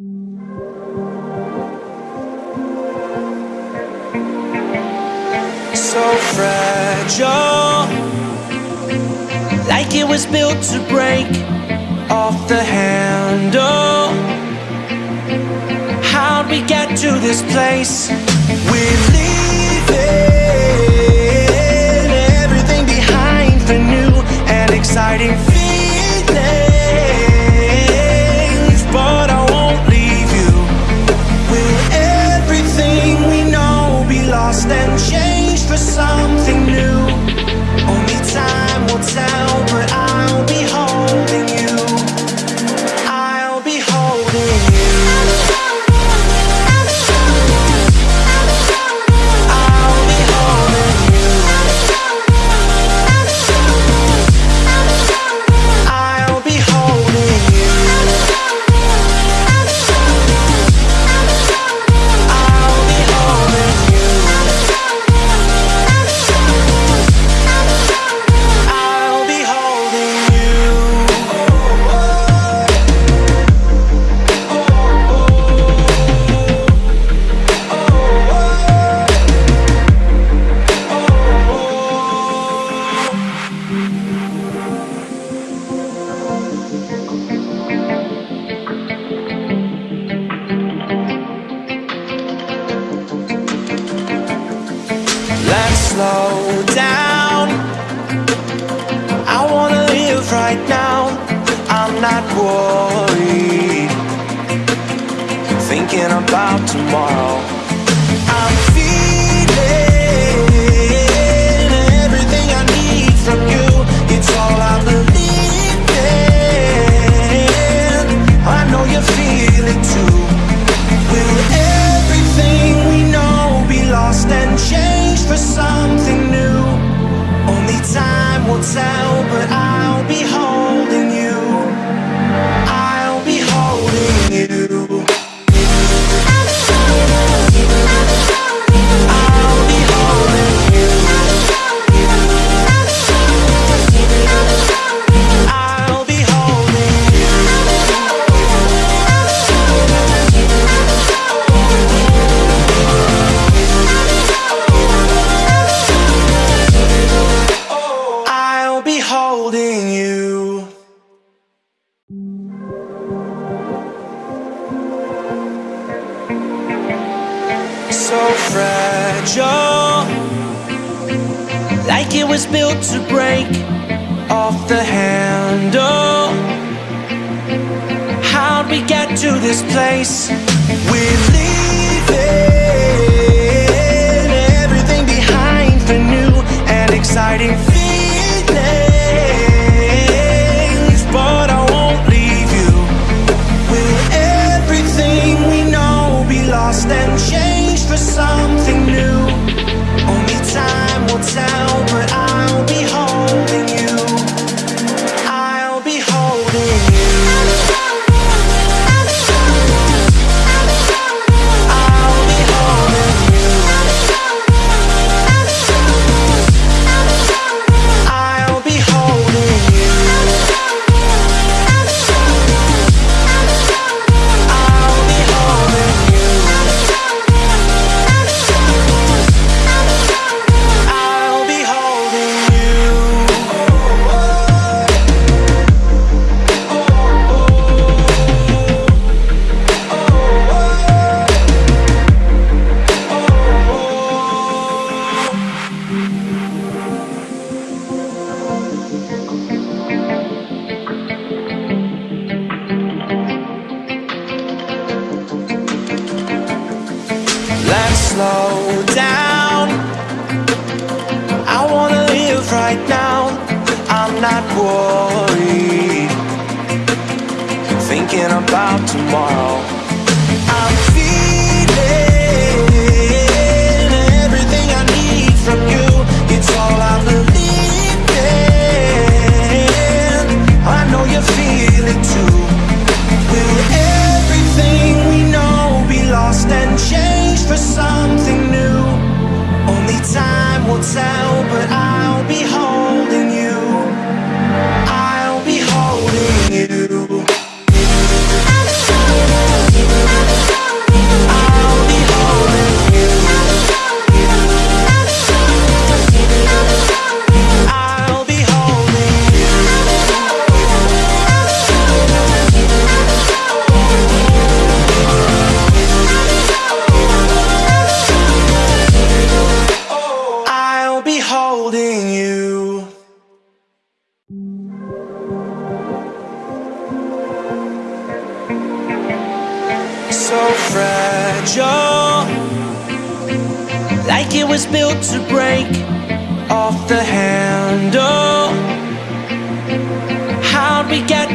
So fragile, like it was built to break off the handle. How'd we get to this place? We're leaving everything behind for new and exciting.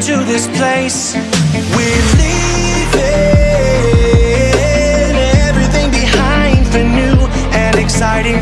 to this place. We're leaving everything behind for new and exciting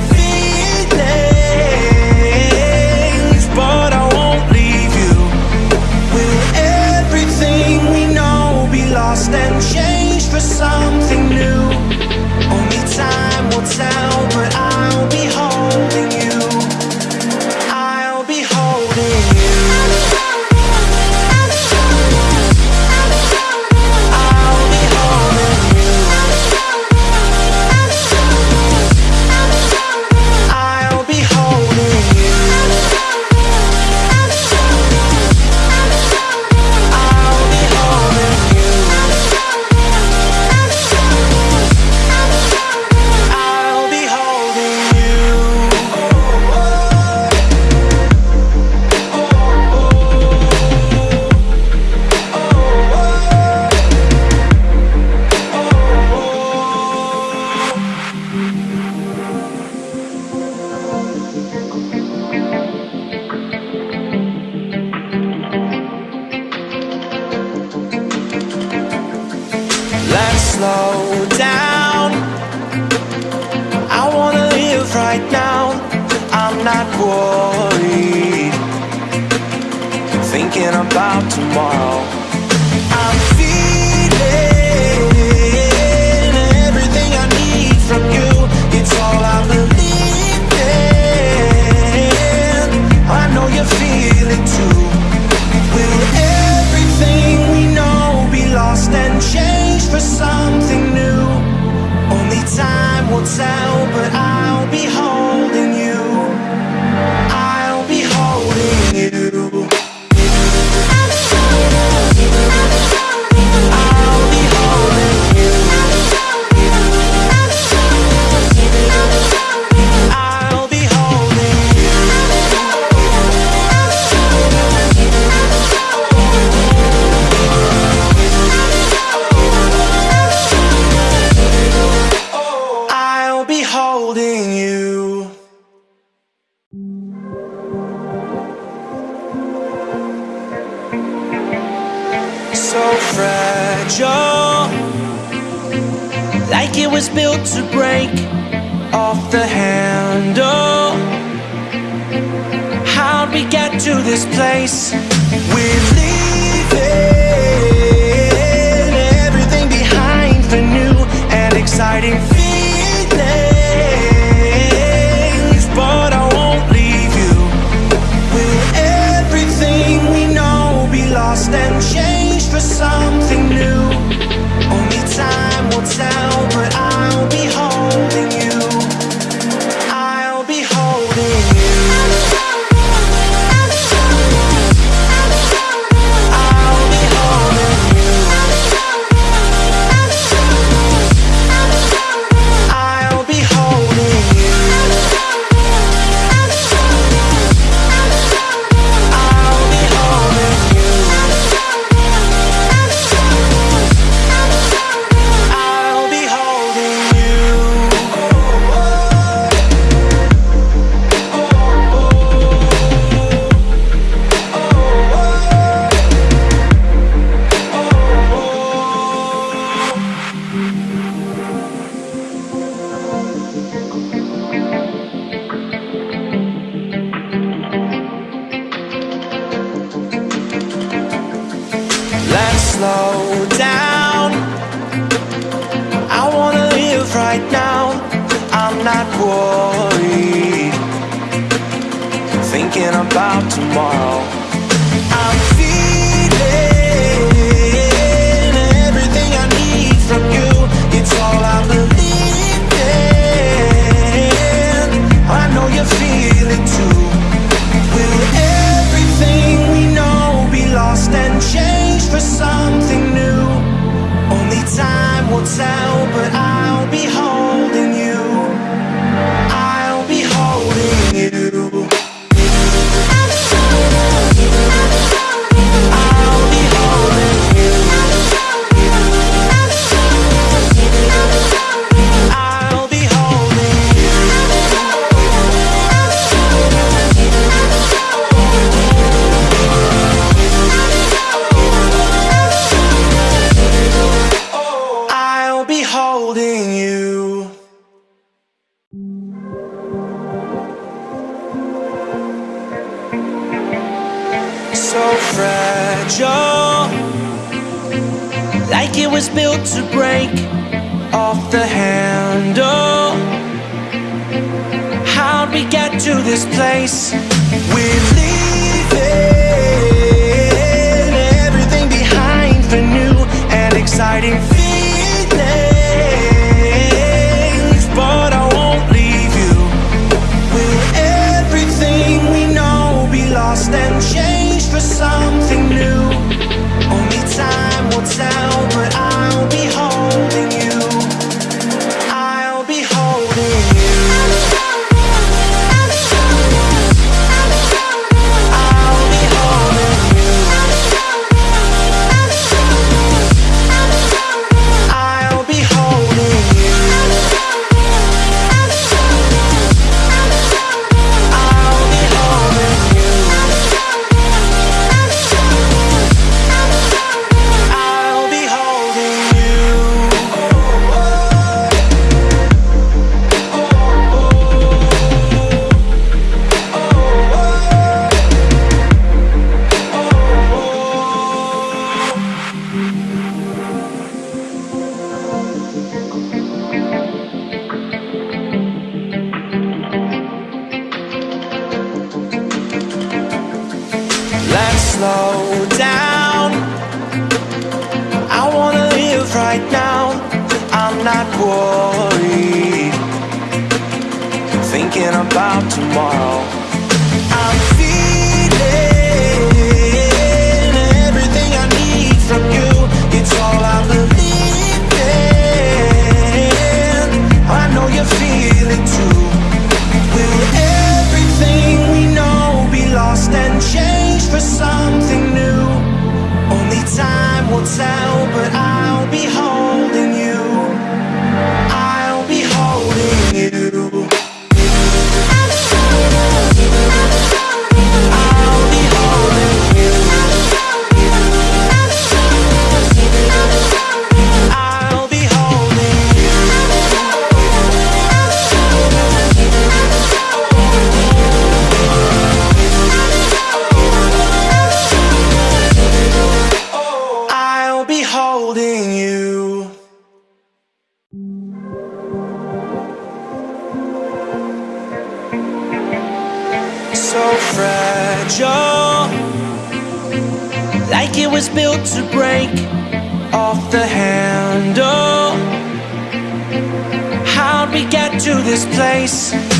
Peace.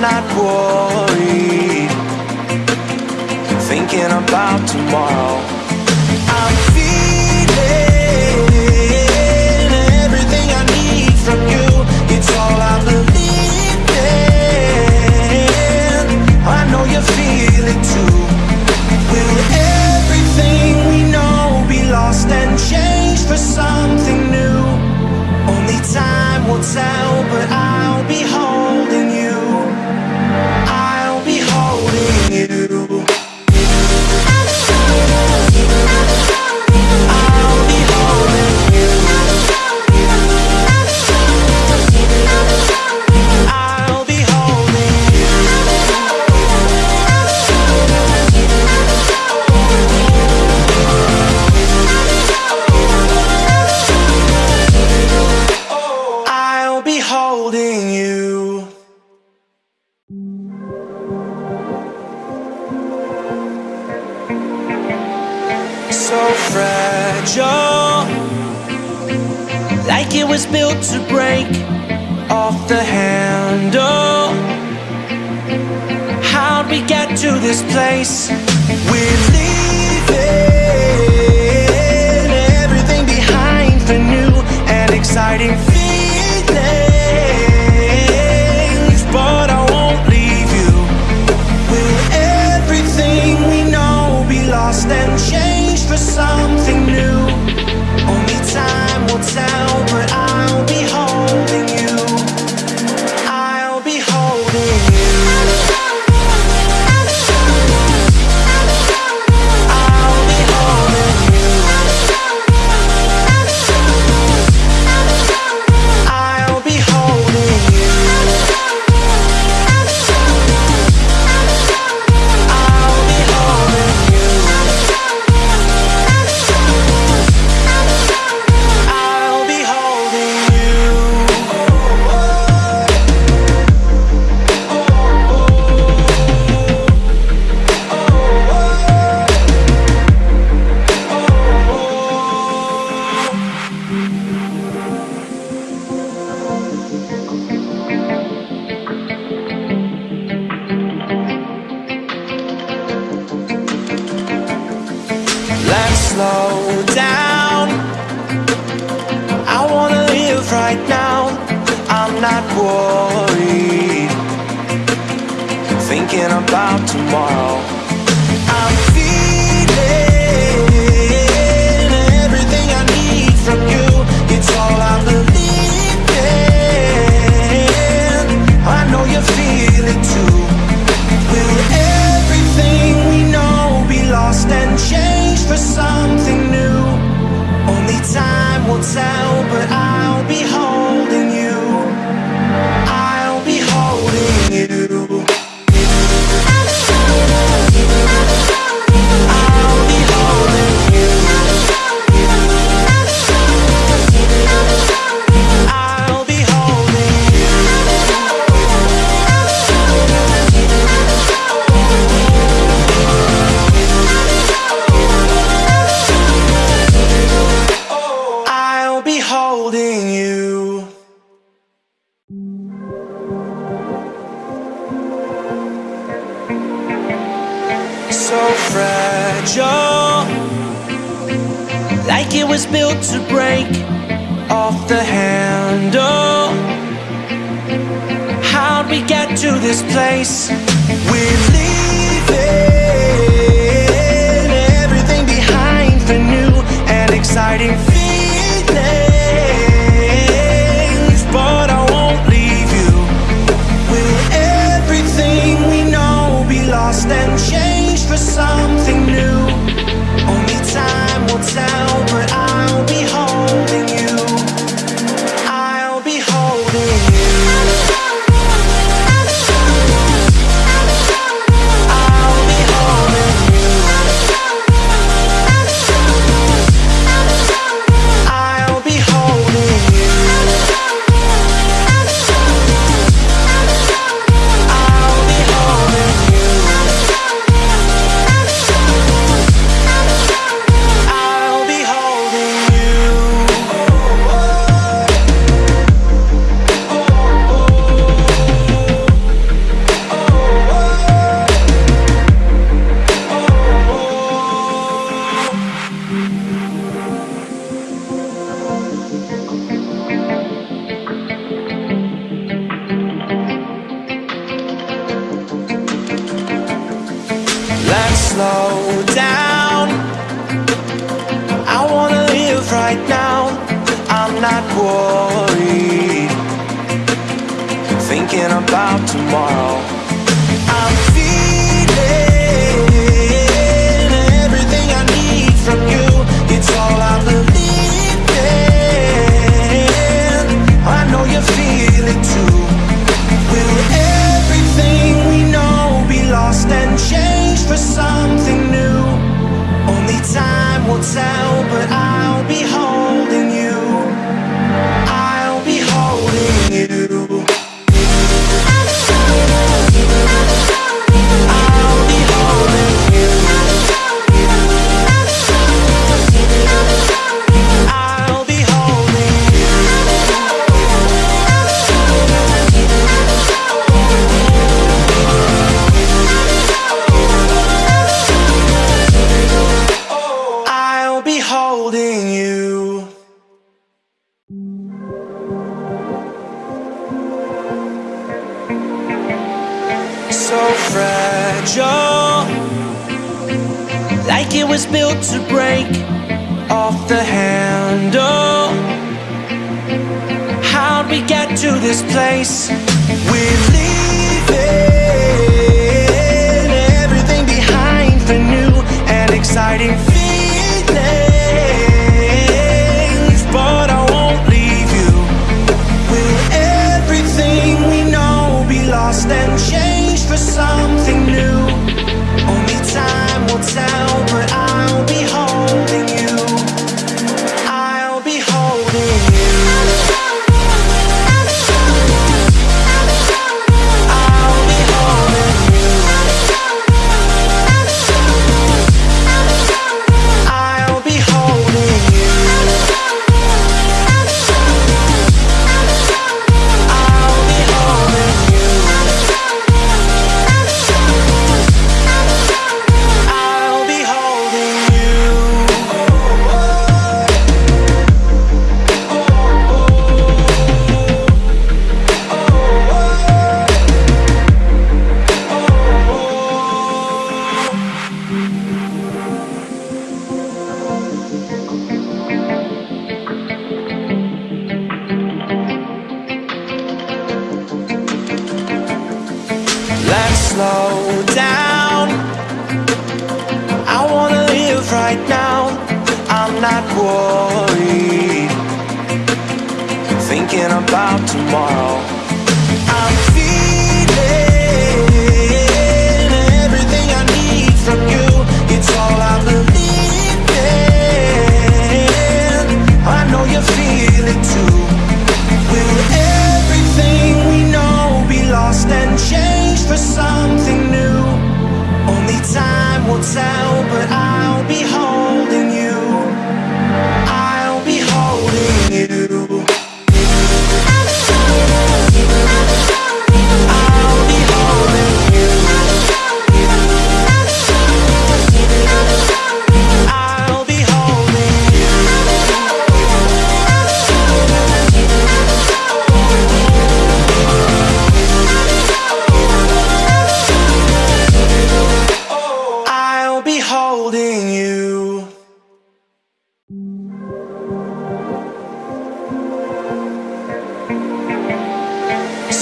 not worried. Thinking about tomorrow. I'm feeling everything I need from you. It's all I believe in. I know you feel it too. Will everything we know be lost and changed for something new? Only time will tell, but I is built to break off the handle How'd we get to this place? We're leaving everything behind for new and exciting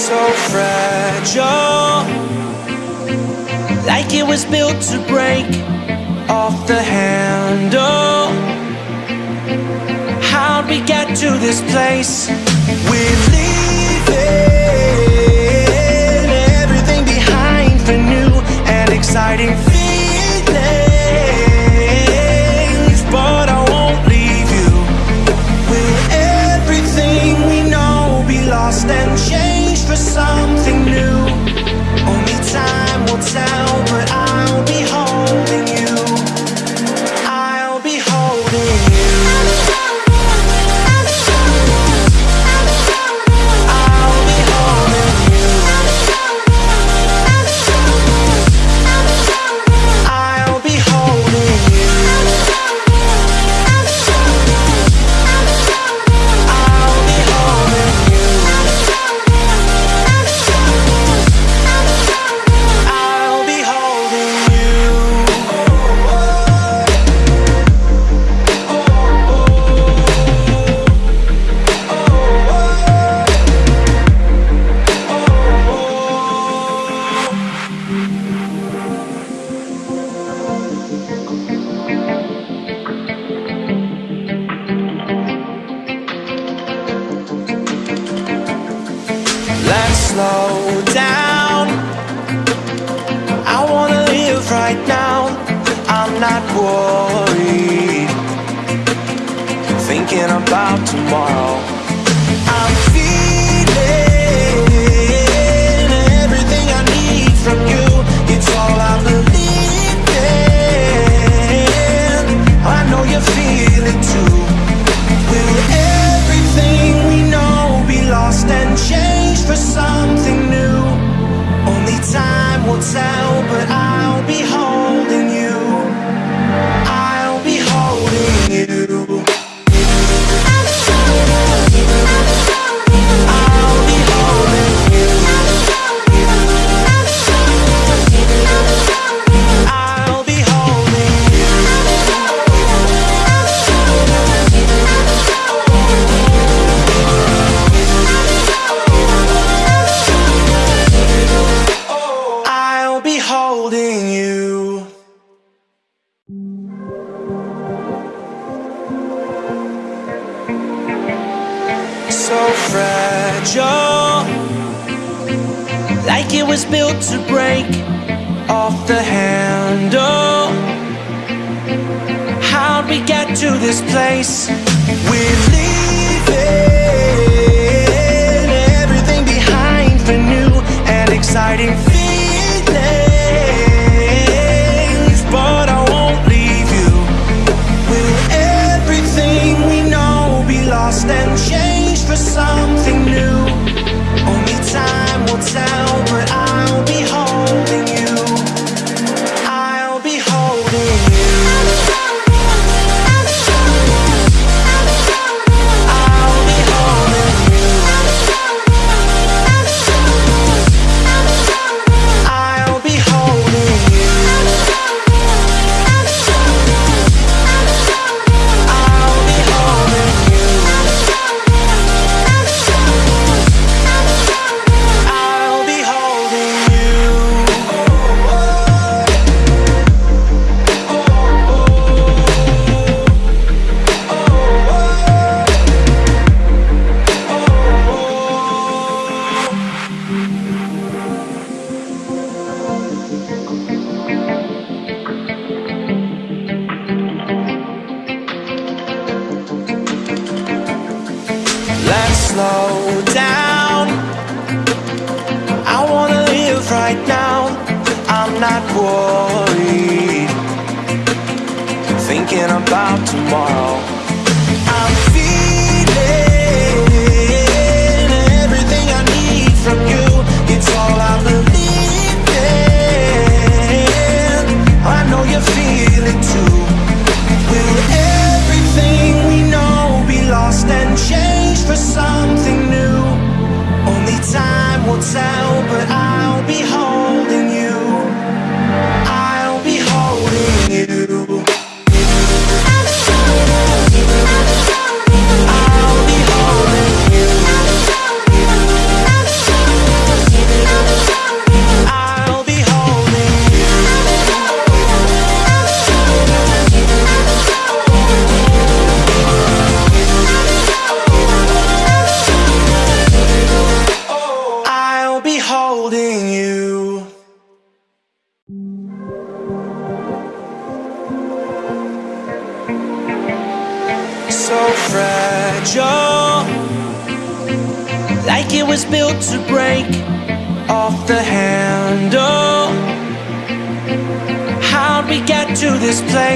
so fragile Like it was built to break off the handle How'd we get to this place? We're leaving everything behind for new and exciting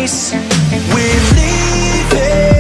place? We're leaving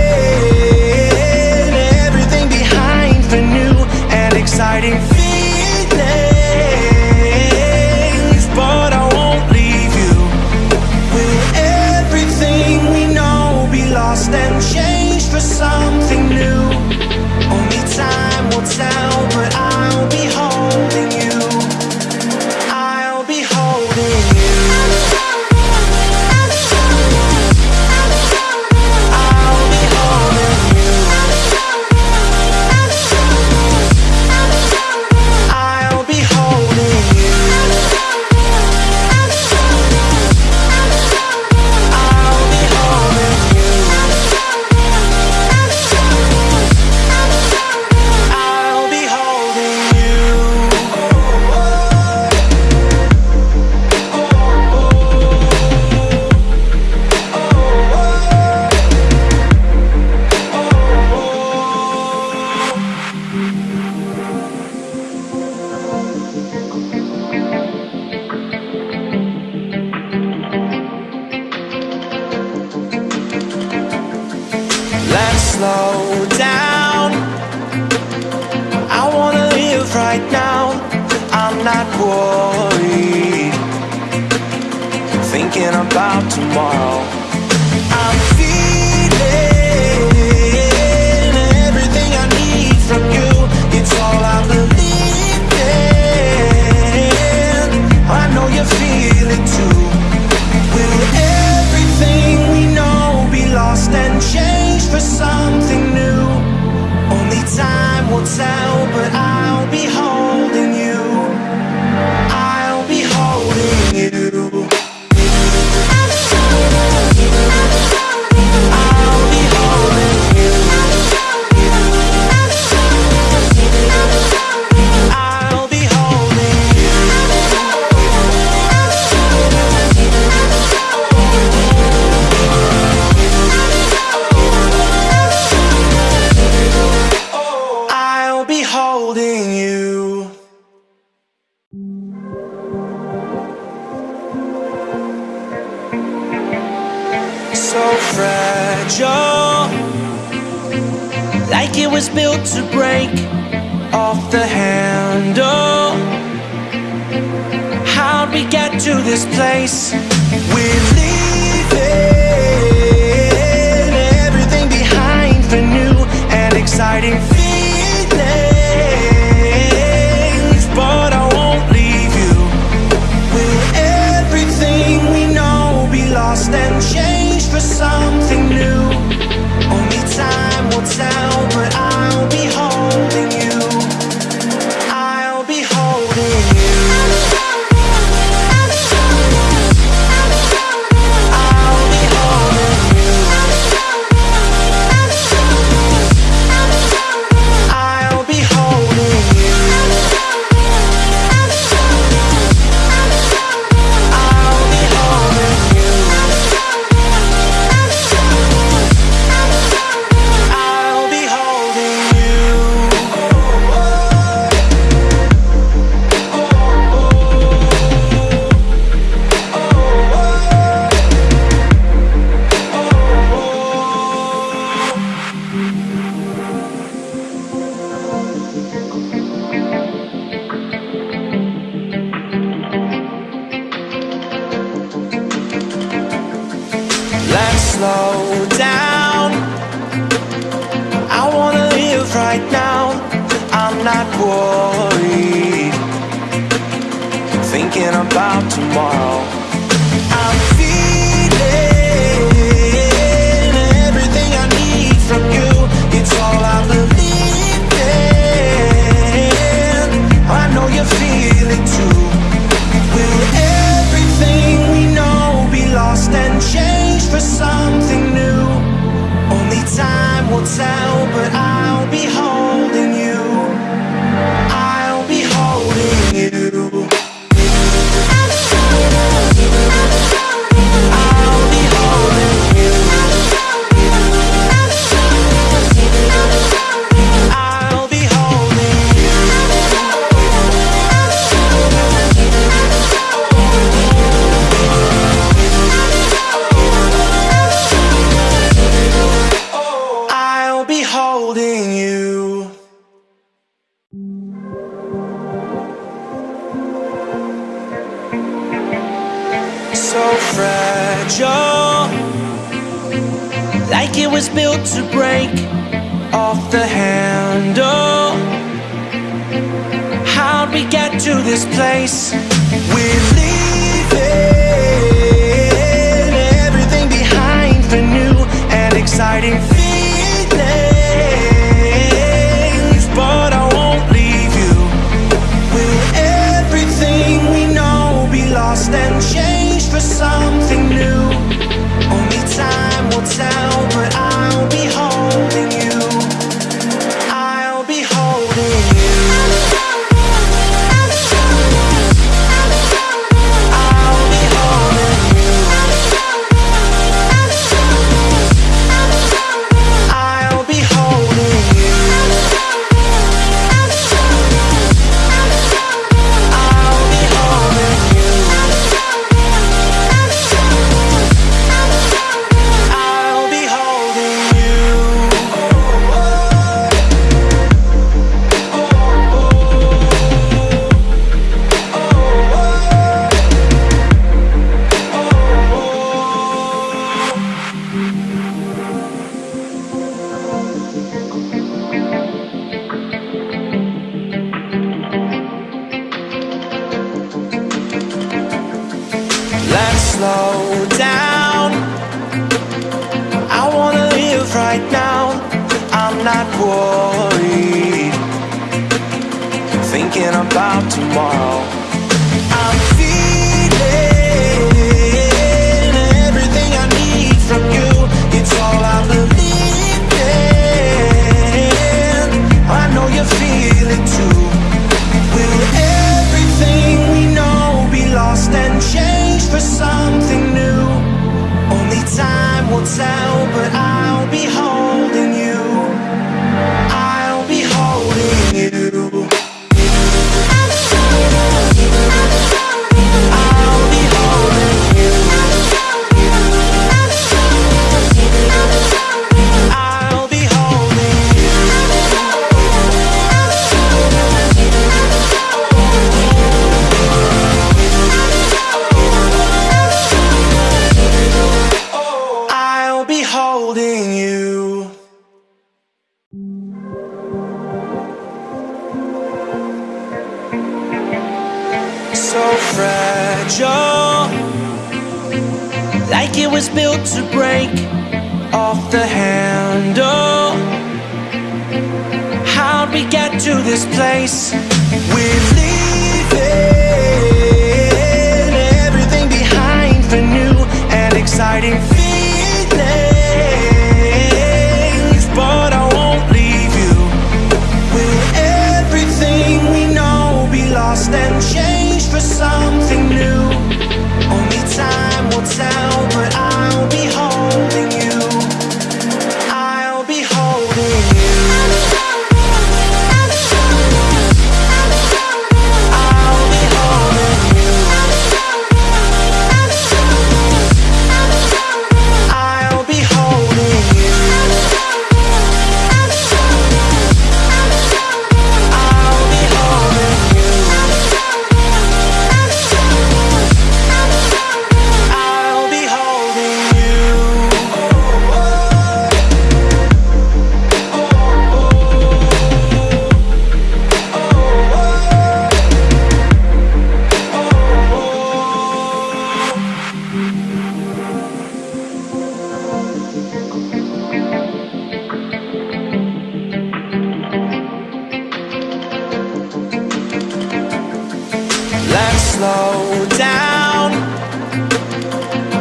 Let's slow down.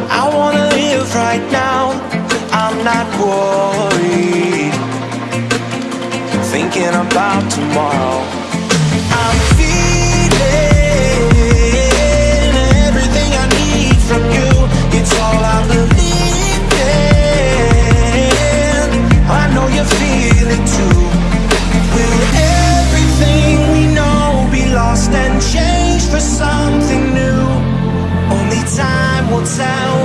I wanna live right now. I'm not worried. Thinking about tomorrow. sound.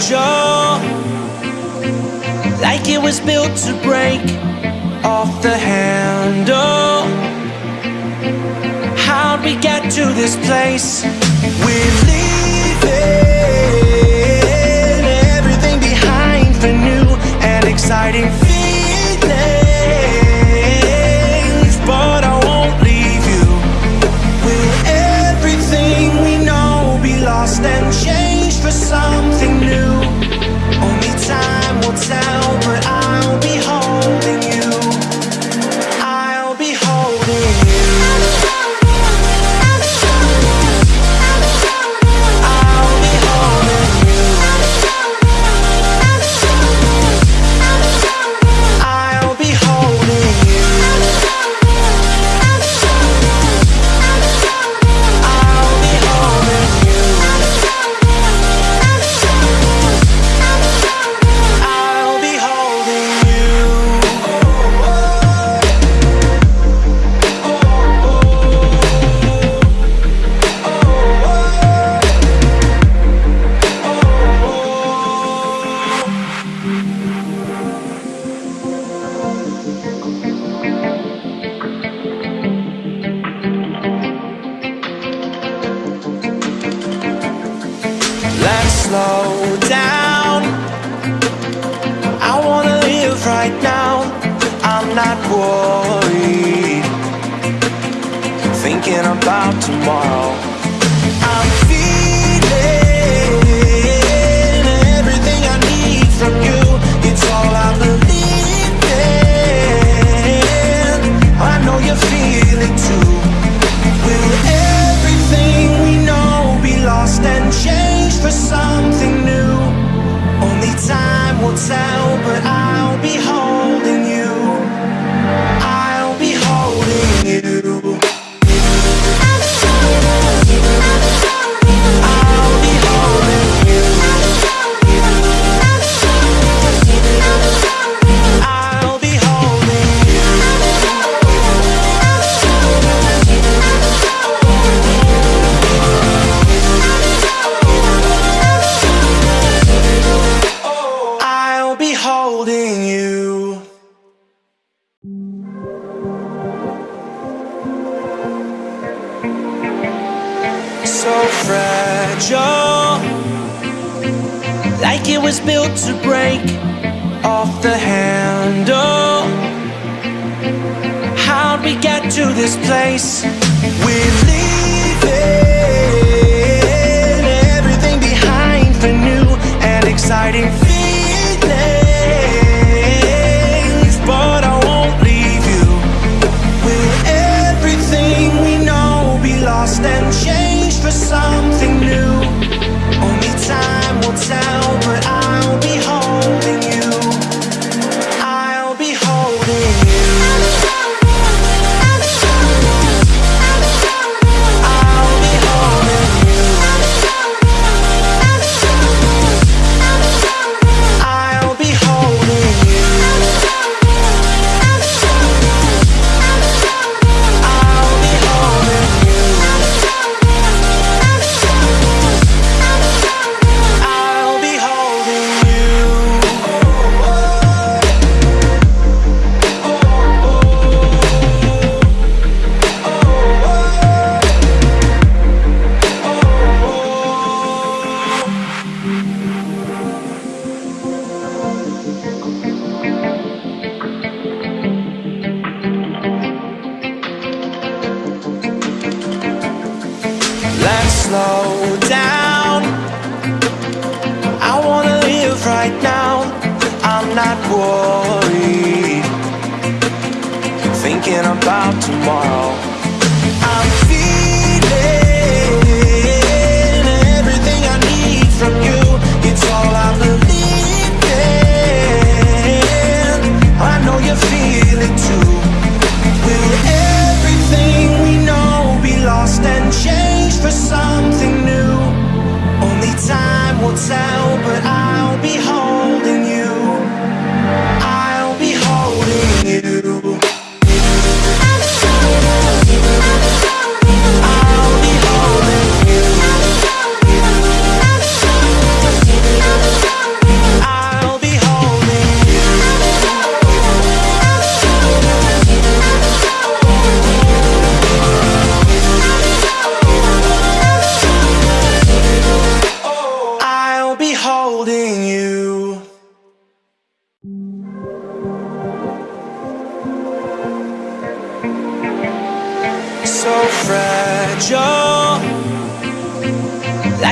jaw Like it was built to break off the handle How'd we get to this place? We're leaving everything behind for new and exciting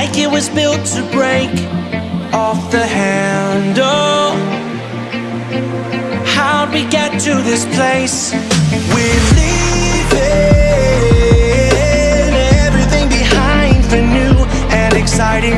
like it was built to break off the handle How'd we get to this place? We're leaving everything behind for new and exciting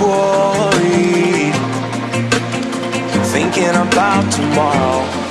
worried. Thinking about tomorrow.